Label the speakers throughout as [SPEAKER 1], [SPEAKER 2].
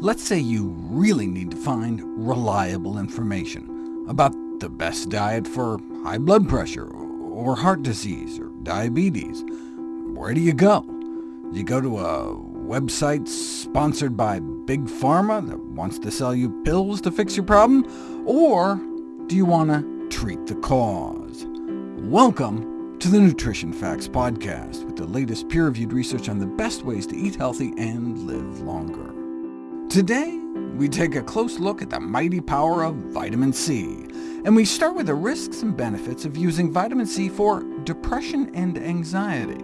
[SPEAKER 1] Let's say you really need to find reliable information about the best diet for high blood pressure, or heart disease, or diabetes. Where do you go? Do you go to a website sponsored by Big Pharma that wants to sell you pills to fix your problem, or do you want to treat the cause? Welcome to the Nutrition Facts Podcast, with the latest peer-reviewed research on the best ways to eat healthy and live longer. Today, we take a close look at the mighty power of vitamin C, and we start with the risks and benefits of using vitamin C for depression and anxiety.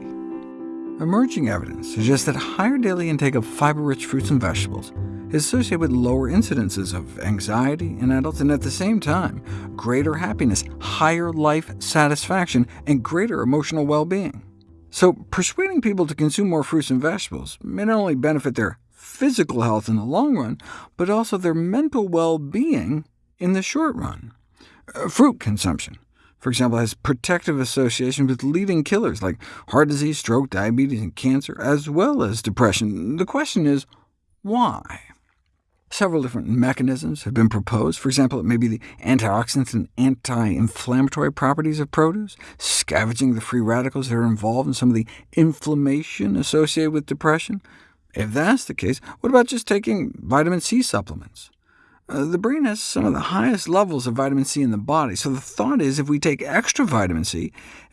[SPEAKER 1] Emerging evidence suggests that higher daily intake of fiber-rich fruits and vegetables is associated with lower incidences of anxiety in adults, and at the same time, greater happiness, higher life satisfaction, and greater emotional well-being. So persuading people to consume more fruits and vegetables may not only benefit their physical health in the long run, but also their mental well-being in the short run. Uh, fruit consumption, for example, has protective associations with leading killers like heart disease, stroke, diabetes, and cancer, as well as depression. The question is, why? Several different mechanisms have been proposed. For example, it may be the antioxidants and anti-inflammatory properties of produce, scavenging the free radicals that are involved in some of the inflammation associated with depression. If that's the case, what about just taking vitamin C supplements? Uh, the brain has some of the highest levels of vitamin C in the body, so the thought is if we take extra vitamin C,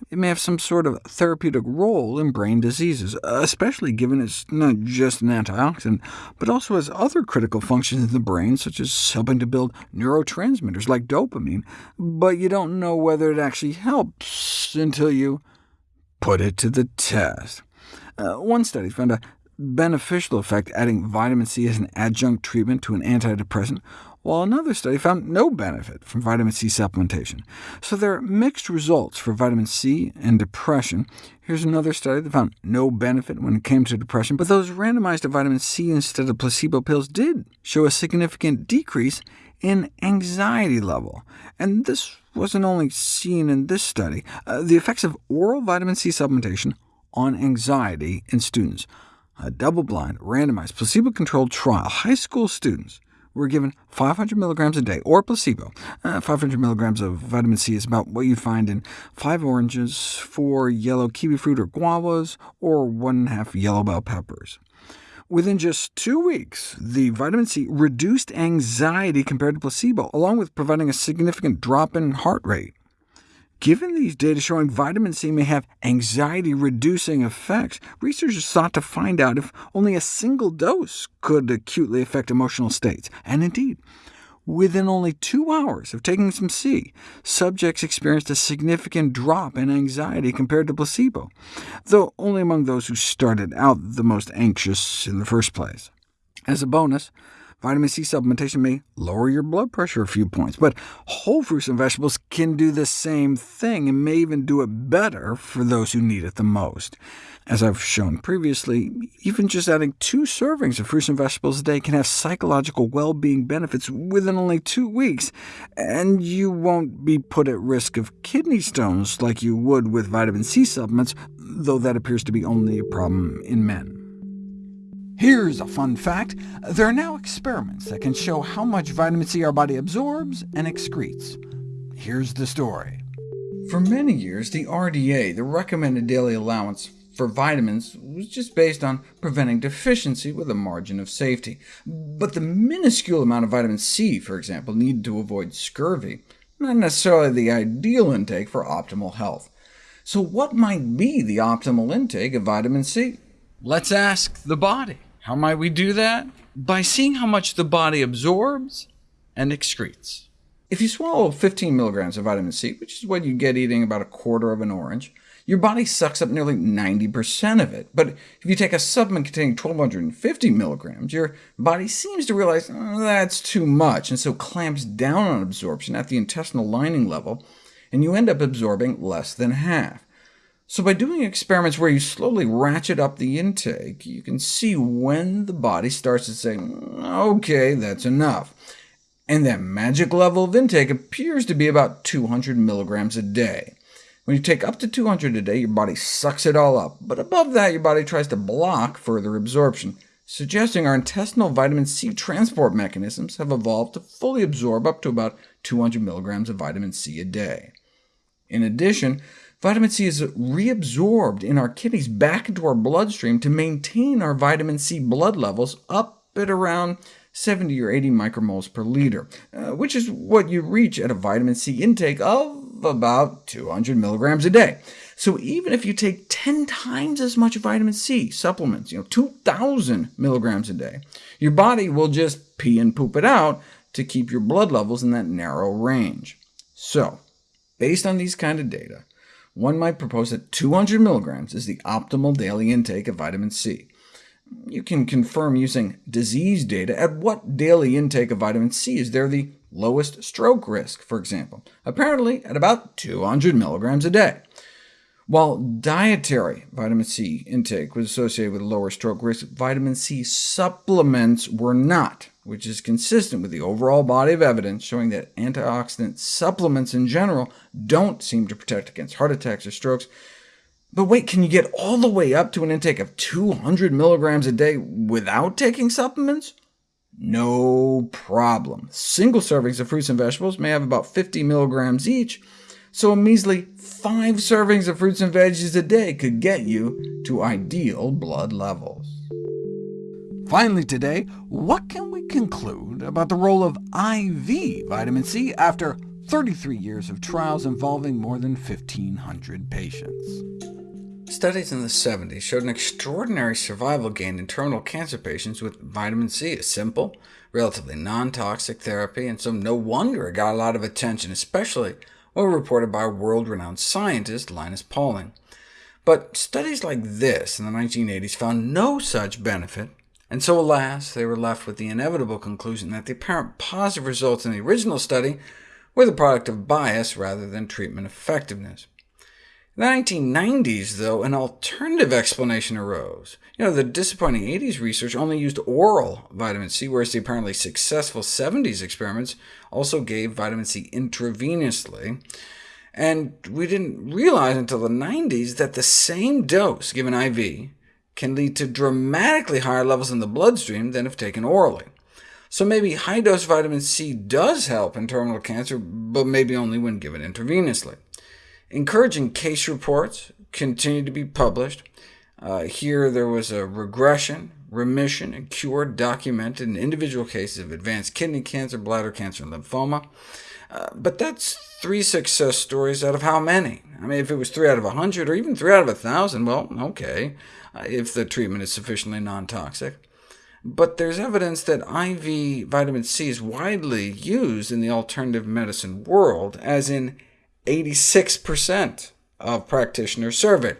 [SPEAKER 1] it may have some sort of therapeutic role in brain diseases, especially given it's not just an antioxidant, but also has other critical functions in the brain, such as helping to build neurotransmitters like dopamine, but you don't know whether it actually helps until you put it to the test. Uh, one study found a beneficial effect adding vitamin C as an adjunct treatment to an antidepressant, while another study found no benefit from vitamin C supplementation. So there are mixed results for vitamin C and depression. Here's another study that found no benefit when it came to depression, but those randomized to vitamin C instead of placebo pills did show a significant decrease in anxiety level. And this wasn't only seen in this study. Uh, the effects of oral vitamin C supplementation on anxiety in students a double-blind, randomized, placebo-controlled trial, high school students were given 500 milligrams a day, or placebo. Uh, 500 milligrams of vitamin C is about what you find in five oranges, four yellow kiwi fruit or guavas, or one and a half yellow bell peppers. Within just two weeks, the vitamin C reduced anxiety compared to placebo, along with providing a significant drop in heart rate. Given these data showing vitamin C may have anxiety-reducing effects, researchers sought to find out if only a single dose could acutely affect emotional states. And indeed, within only two hours of taking some C, subjects experienced a significant drop in anxiety compared to placebo, though only among those who started out the most anxious in the first place. As a bonus, Vitamin C supplementation may lower your blood pressure a few points, but whole fruits and vegetables can do the same thing and may even do it better for those who need it the most. As I've shown previously, even just adding two servings of fruits and vegetables a day can have psychological well-being benefits within only two weeks, and you won't be put at risk of kidney stones like you would with vitamin C supplements, though that appears to be only a problem in men. Here's a fun fact. There are now experiments that can show how much vitamin C our body absorbs and excretes. Here's the story. For many years, the RDA, the recommended daily allowance for vitamins, was just based on preventing deficiency with a margin of safety. But the minuscule amount of vitamin C, for example, needed to avoid scurvy, not necessarily the ideal intake for optimal health. So what might be the optimal intake of vitamin C? Let's ask the body. How might we do that? By seeing how much the body absorbs and excretes. If you swallow 15 milligrams of vitamin C, which is what you get eating about a quarter of an orange, your body sucks up nearly 90% of it. But if you take a supplement containing 1,250 milligrams, your body seems to realize oh, that's too much, and so clamps down on absorption at the intestinal lining level, and you end up absorbing less than half. So by doing experiments where you slowly ratchet up the intake, you can see when the body starts to say, OK, that's enough. And that magic level of intake appears to be about 200 milligrams a day. When you take up to 200 a day, your body sucks it all up, but above that your body tries to block further absorption, suggesting our intestinal vitamin C transport mechanisms have evolved to fully absorb up to about 200 milligrams of vitamin C a day. In addition, vitamin C is reabsorbed in our kidneys back into our bloodstream to maintain our vitamin C blood levels up at around 70 or 80 micromoles per liter, uh, which is what you reach at a vitamin C intake of about 200 milligrams a day. So even if you take 10 times as much vitamin C supplements, you know, 2,000 milligrams a day, your body will just pee and poop it out to keep your blood levels in that narrow range. So Based on these kind of data, one might propose that 200 milligrams is the optimal daily intake of vitamin C. You can confirm using disease data at what daily intake of vitamin C is there the lowest stroke risk, for example, apparently at about 200 milligrams a day. While dietary vitamin C intake was associated with lower stroke risk, vitamin C supplements were not which is consistent with the overall body of evidence showing that antioxidant supplements in general don't seem to protect against heart attacks or strokes. But wait, can you get all the way up to an intake of 200 milligrams a day without taking supplements? No problem. Single servings of fruits and vegetables may have about 50 milligrams each, so a measly five servings of fruits and veggies a day could get you to ideal blood levels. Finally today, what can we conclude about the role of IV vitamin C after 33 years of trials involving more than 1,500 patients? Studies in the 70s showed an extraordinary survival gain in terminal cancer patients with vitamin C, a simple, relatively non-toxic therapy, and so no wonder it got a lot of attention, especially when reported by world-renowned scientist Linus Pauling. But studies like this in the 1980s found no such benefit and so, alas, they were left with the inevitable conclusion that the apparent positive results in the original study were the product of bias rather than treatment effectiveness. In the 1990s, though, an alternative explanation arose. You know, the disappointing 80s research only used oral vitamin C, whereas the apparently successful 70s experiments also gave vitamin C intravenously. And we didn't realize until the 90s that the same dose given IV can lead to dramatically higher levels in the bloodstream than if taken orally. So maybe high-dose vitamin C does help in terminal cancer, but maybe only when given intravenously. Encouraging case reports continue to be published. Uh, here there was a regression, remission, and cure documented in individual cases of advanced kidney cancer, bladder cancer, and lymphoma. Uh, but that's three success stories out of how many? I mean, if it was 3 out of 100, or even 3 out of 1,000, well, okay, uh, if the treatment is sufficiently non-toxic. But there's evidence that IV vitamin C is widely used in the alternative medicine world, as in 86% of practitioners surveyed.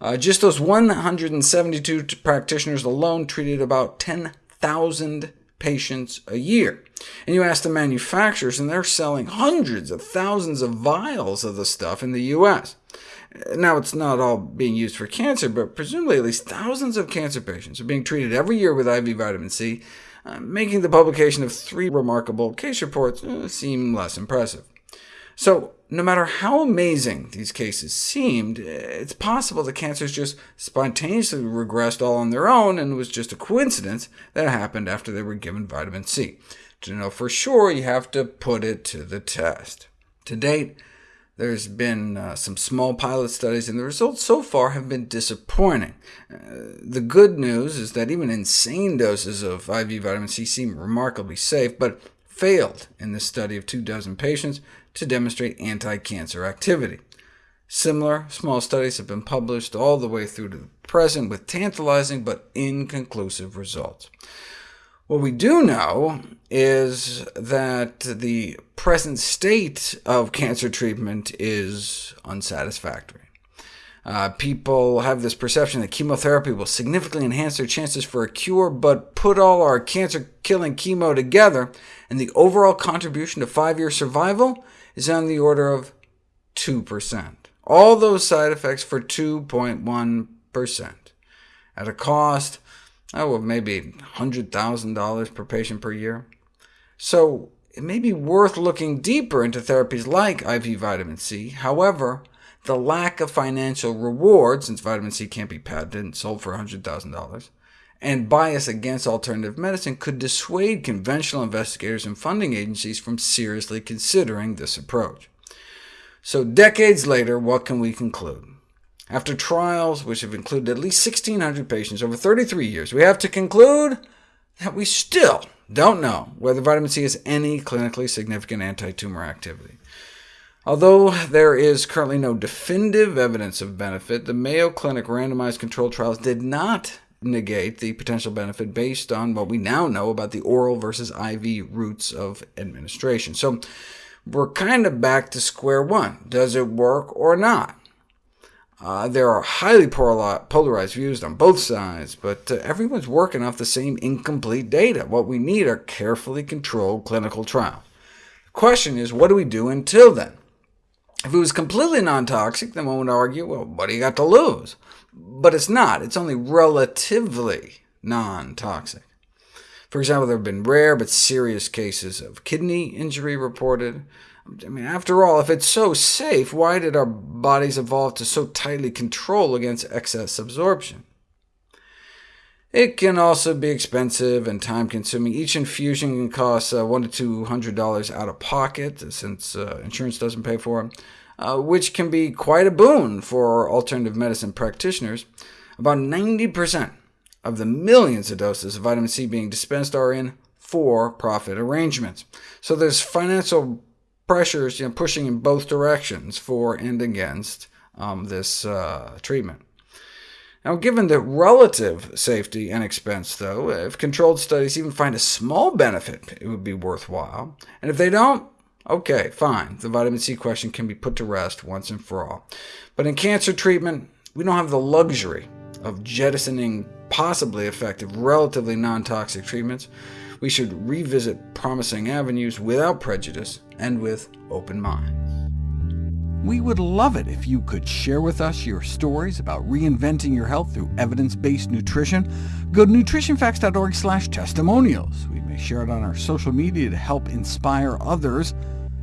[SPEAKER 1] Uh, just those 172 practitioners alone treated about 10,000 patients a year. And you ask the manufacturers, and they're selling hundreds of thousands of vials of the stuff in the U.S. Now, it's not all being used for cancer, but presumably at least thousands of cancer patients are being treated every year with IV vitamin C, uh, making the publication of three remarkable case reports uh, seem less impressive. So no matter how amazing these cases seemed, it's possible the cancers just spontaneously regressed all on their own, and it was just a coincidence that happened after they were given vitamin C. To know for sure, you have to put it to the test. To date, there's been uh, some small pilot studies, and the results so far have been disappointing. Uh, the good news is that even insane doses of IV vitamin C seem remarkably safe, but failed in this study of two dozen patients, to demonstrate anti-cancer activity. Similar small studies have been published all the way through to the present with tantalizing but inconclusive results. What we do know is that the present state of cancer treatment is unsatisfactory. Uh, people have this perception that chemotherapy will significantly enhance their chances for a cure, but put all our cancer-killing chemo together, and the overall contribution to five-year survival is on the order of 2%. All those side effects for 2.1%, at a cost oh, of maybe $100,000 per patient per year. So it may be worth looking deeper into therapies like IV vitamin C. However, the lack of financial reward, since vitamin C can't be patented and sold for $100,000, and bias against alternative medicine could dissuade conventional investigators and funding agencies from seriously considering this approach. So decades later, what can we conclude? After trials which have included at least 1,600 patients over 33 years, we have to conclude that we still don't know whether vitamin C has any clinically significant anti-tumor activity. Although there is currently no definitive evidence of benefit, the Mayo Clinic randomized controlled trials did not negate the potential benefit based on what we now know about the oral versus IV routes of administration. So we're kind of back to square one. Does it work or not? Uh, there are highly polarized views on both sides, but uh, everyone's working off the same incomplete data. What we need are carefully controlled clinical trials. The question is, what do we do until then? If it was completely non-toxic, then one would argue, well, what do you got to lose? but it's not. It's only relatively non-toxic. For example, there have been rare but serious cases of kidney injury reported. I mean, after all, if it's so safe, why did our bodies evolve to so tightly control against excess absorption? It can also be expensive and time-consuming. Each infusion can cost uh, one to two hundred dollars out of pocket, since uh, insurance doesn't pay for it. Uh, which can be quite a boon for alternative medicine practitioners. About 90% of the millions of doses of vitamin C being dispensed are in for-profit arrangements. So there's financial pressures you know, pushing in both directions for and against um, this uh, treatment. Now, given the relative safety and expense, though, if controlled studies even find a small benefit, it would be worthwhile. And if they don't, Okay, fine. The vitamin C question can be put to rest once and for all. But in cancer treatment, we don't have the luxury of jettisoning possibly effective, relatively non-toxic treatments. We should revisit promising avenues without prejudice and with open minds. We would love it if you could share with us your stories about reinventing your health through evidence-based nutrition. Go to nutritionfacts.org testimonials. We may share it on our social media to help inspire others.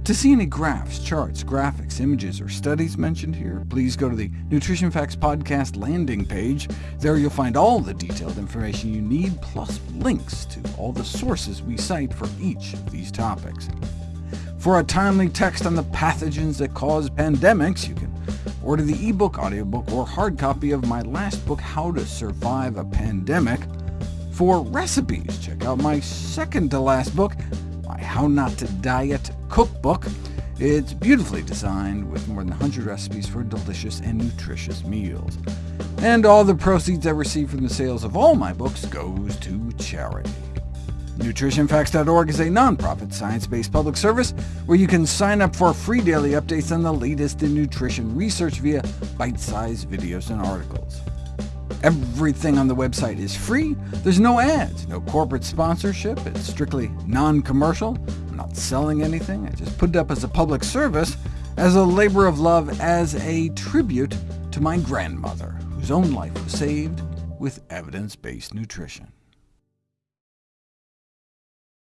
[SPEAKER 1] To see any graphs, charts, graphics, images, or studies mentioned here, please go to the Nutrition Facts Podcast landing page. There you'll find all the detailed information you need, plus links to all the sources we cite for each of these topics. For a timely text on the pathogens that cause pandemics, you can order the ebook, audiobook, or hard copy of my last book, How to Survive a Pandemic. For recipes, check out my second-to-last book, my How Not to Diet cookbook. It's beautifully designed with more than 100 recipes for delicious and nutritious meals. And all the proceeds I receive from the sales of all my books goes to charity. NutritionFacts.org is a nonprofit, science-based public service where you can sign up for free daily updates on the latest in nutrition research via bite-sized videos and articles. Everything on the website is free. There's no ads, no corporate sponsorship. It's strictly non-commercial, not selling anything, I just put it up as a public service, as a labor of love, as a tribute to my grandmother, whose own life was saved with evidence-based nutrition.